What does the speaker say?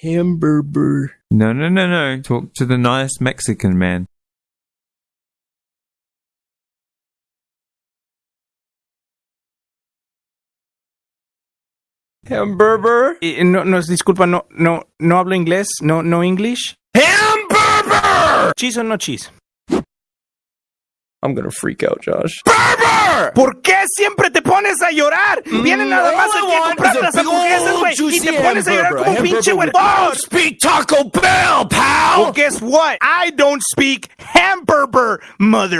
Hamburger. No, no, no, no. Talk to the nice Mexican man. Hamburger. Eh, no, no, disculpa, no, no, no hablo inglés, no, no English. Hamburger! Cheese o no cheese. I'm gonna freak out, Josh. ¿Por qué siempre te pones a llorar? Viene nada más que a comprar las hamburguesas, güey. Y te pones a llorar como un pinche güey. Oh, speak Taco Bell, pal! Well, guess what? I don't speak hamburger, mother.